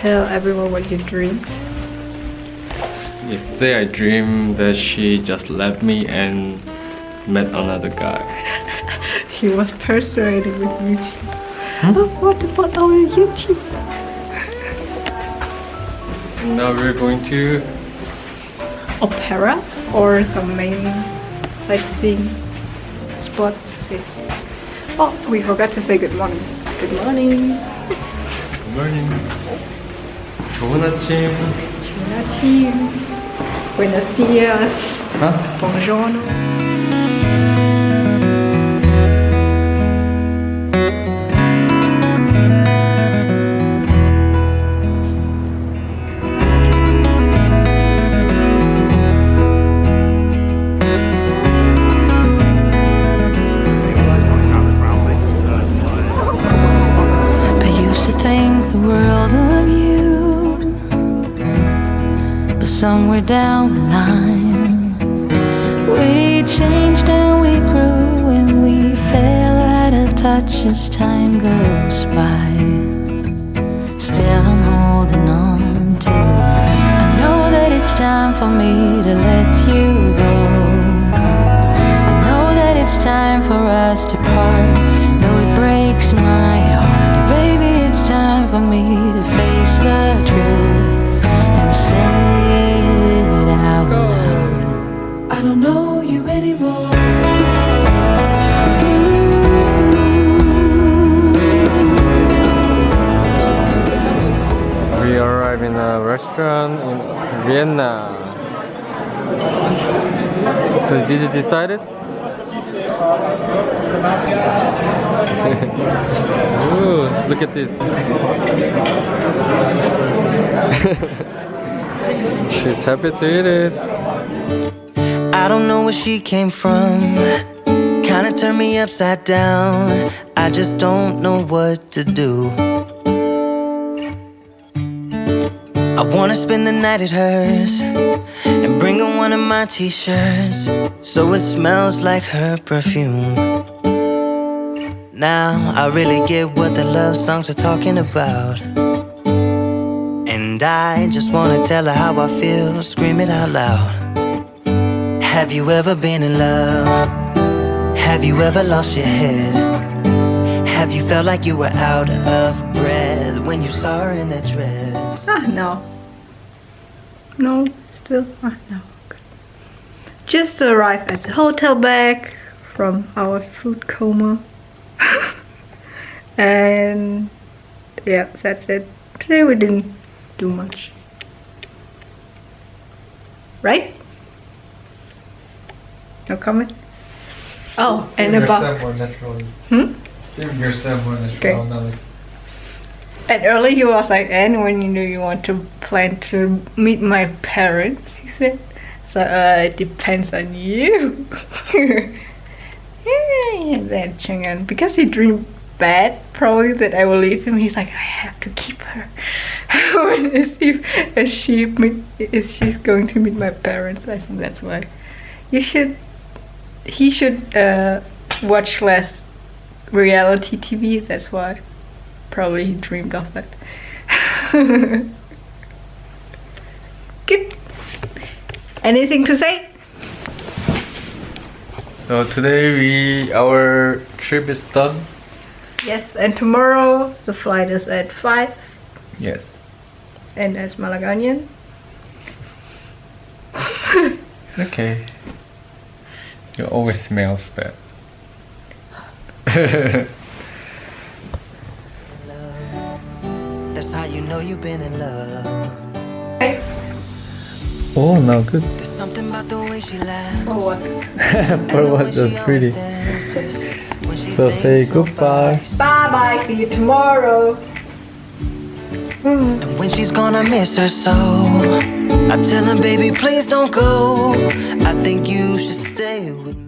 Tell everyone what you dreamed? Yesterday I dreamed that she just left me and met another guy. He was persuaded with YouTube. Hmm? Oh, what about our YouTube? Now we're going to Opera or some main sightseeing spot. Oh, we forgot to say good morning. Good morning. Good morning. Buonasera. Buonasera. Buenos dias. Hã? Buongiorno. Somewhere down the line, we changed and we grew and we fell out of touch as time goes by. Still, I'm holding on to. I know that it's time for me to let you go. I know that it's time for us to part, though it breaks my restaurant in Vienna. So did you decide it? Ooh, look at this. She's happy to eat it. I don't know where she came from. Kinda turned me upside down. I just don't know what to do. I wanna spend the night at hers and bring her one of my t shirts so it smells like her perfume. Now I really get what the love songs are talking about. And I just wanna tell her how I feel, scream it out loud. Have you ever been in love? Have you ever lost your head? Have you felt like you were out of breath when you saw her in that dress? Ah, no. No, still. Ah, no. Good. Just arrived at the hotel back from our food coma. and yeah, that's it. Today we didn't do much. Right? No comment? Oh, and about. more naturally. Hmm? Give yourself more natural knowledge. And early he was like, and when you knew you want to plan to meet my parents, he said. So uh, it depends on you. yeah, then Chang'an, because he dreamed bad, probably that I will leave him. He's like, I have to keep her. is if she meet, she's going to meet my parents? I think that's why. You should. He should uh, watch less reality TV. That's why. Probably he dreamed of that. Good. Anything to say? So today we our trip is done. Yes, and tomorrow the flight is at 5 Yes. and as Malaganian. It's okay. You always smells bad. Know you've been in love. oh, now good. There's something about the way she laughs. For what? and For what way pretty. always dances when she So say goodbye. Bye bye, see you tomorrow. Hmm. And when she's gone, I miss her so. I tell her, baby, please don't go. I think you should stay with me.